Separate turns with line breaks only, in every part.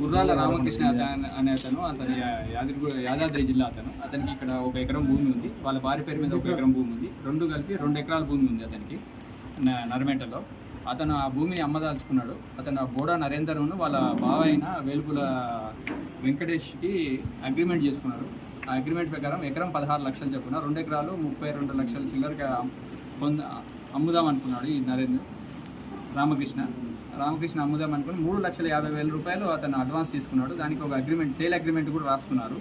గుర్రాల రామకృష్ణ అతను అనే అతను అతని యాదగిరి యాదాద్రి జిల్లా అతను. అతనికి ఇక్కడ ఒక ఎకరం భూమి ఉంది. వాళ్ళ భార్య పేరు మీద ఒక ఎకరం భూమి ఉంది. రెండు కలిపి రెండు ఎకరాల భూమి ఉంది అతనికి నరమేటలో. అతను ఆ భూమిని అమ్మదాల్చుకున్నాడు. అతను బోడా నరేందర్ను వాళ్ళ బావ అయిన వేలుపుల వెంకటేష్కి అగ్రిమెంట్ చేసుకున్నాడు. అగ్రిమెంట్ ప్రకారం ఎకరం పదహారు లక్షలు చెప్పున రెండు ఎకరాలు ముప్పై రెండు లక్షల చిల్లరగా పొంద అమ్ముదాం అనుకున్నాడు ఈ నరేంద్ర రామకృష్ణ. రామకృష్ణ అమ్ముదాం అనుకుని మూడు లక్షల యాభై వేల రూపాయలు అతను అడ్వాన్స్ తీసుకున్నాడు. దానికి ఒక అగ్రిమెంట్ సేల్ అగ్రిమెంట్ కూడా రాసుకున్నారు.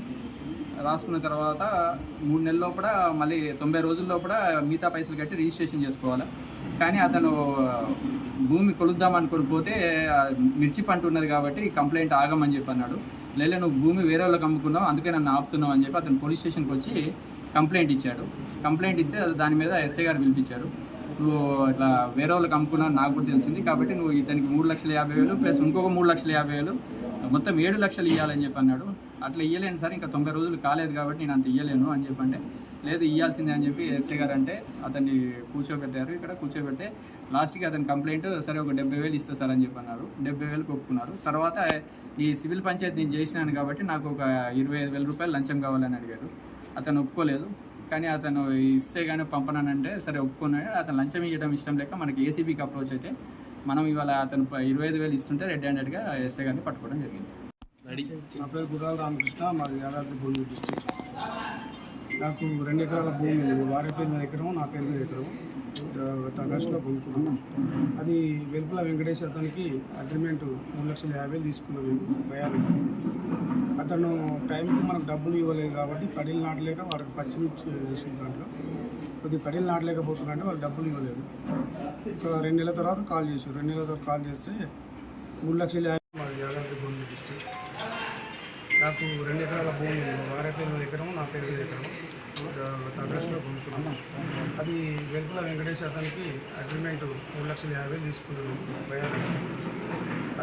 రాసుకున్న తర్వాత మూడు నెలల లోపల మళ్ళీ తొంభై రోజుల లోపల మిగతా పైసలు కట్టి రిజిస్ట్రేషన్ చేసుకోవాలి. కానీ అతను భూమి కొలుద్దాం అనుకుని పోతే మిర్చి పంట ఉన్నది కాబట్టి కంప్లైంట్ ఆగమని చెప్పి అన్నాడు లేదా నువ్వు భూమి వేరే వాళ్ళకి అమ్ముకున్నావు అందుకే నన్ను ఆపుతున్నావు అని చెప్పి అతను పోలీస్ స్టేషన్కి వచ్చి కంప్లైంట్ ఇచ్చాడు. కంప్లైంట్ ఇస్తే దాని మీద ఎస్ఐ గారు పిలిపించారు. నువ్వు ఇట్లా వేరే వాళ్ళకి అమ్ముకున్నావు నాకు కూడా తెలిసింది. కాబట్టి నువ్వు ఇతనికి మూడు లక్షల యాభై వేలు ప్లస్ ఇంకొక మూడు లక్షల యాభై వేలు మొత్తం ఏడు లక్షలు ఇవ్వాలని చెప్పి అన్నాడు. అట్లా ఇవ్వలేను సార్ ఇంకా తొంభై రోజులు కాలేదు కాబట్టి నేను అంత ఇవ్వలేను అని చెప్పంటే లేదు ఇవ్వాల్సిందే అని చెప్పి ఎస్ఐ గారు అంటే అతన్ని కూర్చోబెట్టారు. ఇక్కడ కూర్చోబెడితే లాస్ట్కి అతని కంప్లైంట్ సరే ఒక డెబ్బై వేలు ఇస్తా సార్ అని చెప్పి అన్నారు డెబ్బై వేలు ఒప్పుకున్నారు తర్వాత ఈ సివిల్ పంచాయతీ నేను చేసినాను కాబట్టి నాకు ఒక ఇరవై ఐదు వేల రూపాయలు లంచం కావాలని అడిగారు. అతను ఒప్పుకోలేదు. కానీ అతను ఇస్తే కానీ పంపనానంటే సరే ఒప్పుకున్నాడు. అతను లంచం ఇవ్వడం ఇష్టం లేక మనకి ఏసీబీకి అప్రోచ్ అయితే మనం ఇవాళ అతను ఇరవై ఐదు వేలు ఇస్తుంటే రెడ్ హ్యాండెడ్గా ఎస్ఏ గారిని పట్టుకోవడం జరిగింది.
నా పేరు గురాల రామకృష్ణ. మాది యాదాద్రి భువనగిరి డిస్టిక్ నాకు రెండు ఎకరాల భూమి ఉంది. వారి పేరు మీద ఎకరం నా పేరు మీద ఎకరం. ఆగస్టులో కొనుక్కున్నాను అది వెలుపల వెంకటేష్ అతనికి అగ్రిమెంట్ మూడు లక్షల యాభై తీసుకున్నాను నేను భయానికి అతను టైంకి మనకు డబ్బులు ఇవ్వలేదు కాబట్టి కడీలు నాటలేక వాడికి పచ్చిమిర్చి వేసిన దాంట్లో. కొద్దిగా కడీలు నాటలేకపోతున్నారంటే వాళ్ళు డబ్బులు ఇవ్వలేదు. ఒక రెండు నెలల తర్వాత కాల్ చేశారు. రెండు నెలల తర్వాత కాల్ చేస్తే మూడు లక్షల యాభై నాకు రెండు ఎకరాల భూమి ఉంది. భార్య పేరు ఎకరం నా పేరు మీద ఎకరం గత కొనుక్కున్నాను అది వెలుపుల వెంకటేష్ అతనికి అగ్రిమెంట్ మూడు లక్షల యాభై తీసుకున్నాను. భయానికి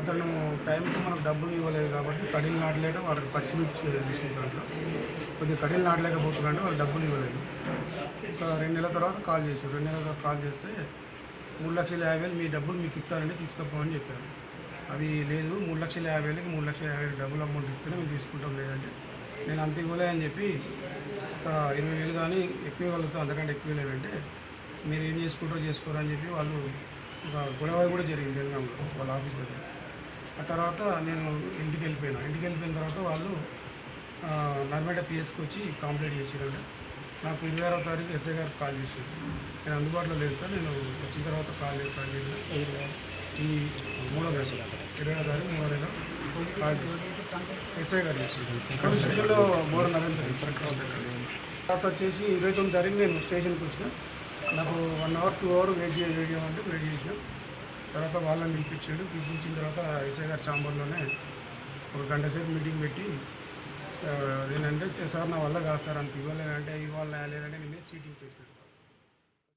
అతను టైంకి మనకు డబ్బులు ఇవ్వలేదు కాబట్టి కడీలు నాటలేక వాళ్ళకి పచ్చిమిర్చి వేసిన దాంట్లో. కొద్దిగా కడీలు నాటలేకపోతున్నారంటే వాళ్ళు డబ్బులు ఇవ్వలేదు. ఒక రెండు నెలల తర్వాత కాల్ చేశారు. రెండు నెలల తర్వాత కాల్ చేస్తే మూడు లక్షల యాభై వేలు మీ డబ్బులు మీకు ఇస్తానండి తీసుకపోమని చెప్పారు. అది లేదు మూడు లక్షల యాభై వేలకి మూడు లక్షల యాభై వేలు డబ్బులు అమౌంట్ ఇస్తేనే మేము తీసుకుంటాం లేదంటే. నేను అంత ఇవ్వలే అని చెప్పి ఒక ఇరవై వేలు కానీ ఎక్కువ ఇవ్వగలుగుతాం అంతకంటే ఎక్కువ లేదంటే మీరు ఏం చేసుకుంటారో చేసుకోరు అని చెప్పి వాళ్ళు ఒక గొడవ కూడా జరిగింది జనగాంలో వాళ్ళ ఆఫీస్ దగ్గర. ఆ తర్వాత నేను ఇంటికి వెళ్ళిపోయినా. ఇంటికి వెళ్ళిపోయిన తర్వాత వాళ్ళు నర్మేట పిఎస్కి వచ్చి కంప్లైంట్ చేసారంటే. నాకు ఇరవై ఆరో తారీఖు ఎస్ఐ గారికి కాల్ చేశారు. నేను అందుబాటులో లేదు సార్ నేను వచ్చిన తర్వాత కాల్ చేస్తాను ఈ మూడో నెల ఇరవై తారీఖు మూడో నెల ఎస్ఐ గారు ఇక్కడ స్టేషన్లో నరేంద్ర తర్వాత వచ్చేసి ఇరవై తొమ్మిది తారీఖు నేను స్టేషన్కి వచ్చిన. నాకు one hour two hour wait చేయ వెయిట్ చేయమంటే వెయిట్ చేసిన. తర్వాత వాళ్ళని పిలిపించాడు. పిలిపించిన తర్వాత ఎస్ఐ గారి ఛాంబర్లోనే ఒక గంట సేపు మీటింగ్ పెట్టి నేనంటే సార్ నా వల్ల కాదు సార్ అంత ఇవ్వలేనంటే ఇవ్వాలి లేదంటే నేనే చీటింగ్ కేసు పెట్టుకున్నాను